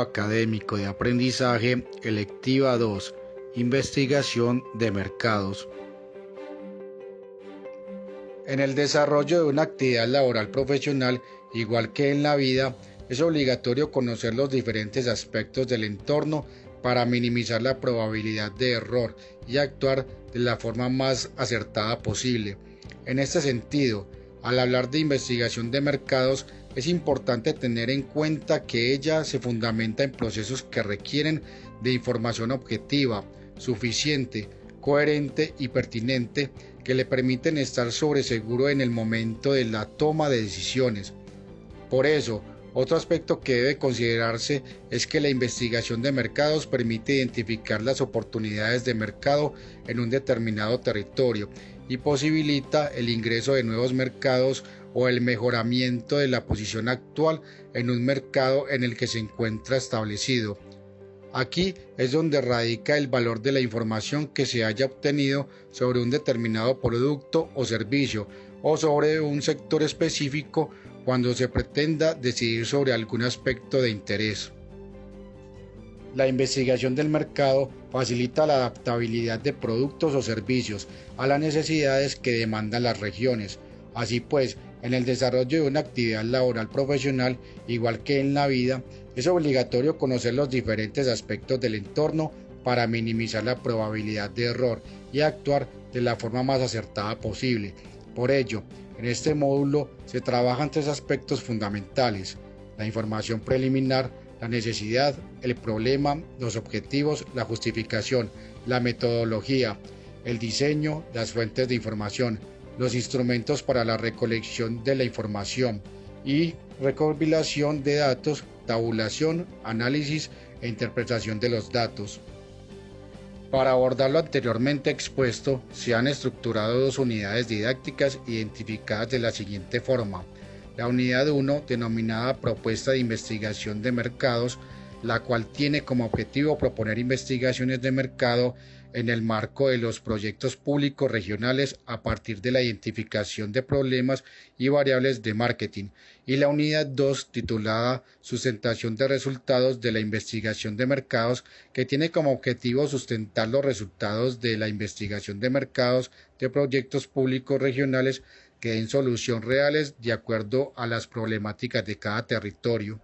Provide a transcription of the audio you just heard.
académico de aprendizaje, electiva 2, investigación de mercados. En el desarrollo de una actividad laboral profesional, igual que en la vida, es obligatorio conocer los diferentes aspectos del entorno para minimizar la probabilidad de error y actuar de la forma más acertada posible. En este sentido, al hablar de investigación de mercados, es importante tener en cuenta que ella se fundamenta en procesos que requieren de información objetiva, suficiente, coherente y pertinente que le permiten estar sobre seguro en el momento de la toma de decisiones. Por eso, otro aspecto que debe considerarse es que la investigación de mercados permite identificar las oportunidades de mercado en un determinado territorio y posibilita el ingreso de nuevos mercados o el mejoramiento de la posición actual en un mercado en el que se encuentra establecido. Aquí es donde radica el valor de la información que se haya obtenido sobre un determinado producto o servicio o sobre un sector específico cuando se pretenda decidir sobre algún aspecto de interés. La investigación del mercado facilita la adaptabilidad de productos o servicios a las necesidades que demandan las regiones. Así pues, en el desarrollo de una actividad laboral profesional, igual que en la vida, es obligatorio conocer los diferentes aspectos del entorno para minimizar la probabilidad de error y actuar de la forma más acertada posible. Por ello, en este módulo se trabajan tres aspectos fundamentales, la información preliminar, la necesidad, el problema, los objetivos, la justificación, la metodología, el diseño, las fuentes de información, los instrumentos para la recolección de la información y recopilación de datos tabulación, análisis e interpretación de los datos. Para abordar lo anteriormente expuesto, se han estructurado dos unidades didácticas identificadas de la siguiente forma. La unidad 1, denominada Propuesta de Investigación de Mercados, la cual tiene como objetivo proponer investigaciones de mercado en el marco de los proyectos públicos regionales a partir de la identificación de problemas y variables de marketing, y la unidad 2 titulada Sustentación de resultados de la investigación de mercados, que tiene como objetivo sustentar los resultados de la investigación de mercados de proyectos públicos regionales que den solución reales de acuerdo a las problemáticas de cada territorio.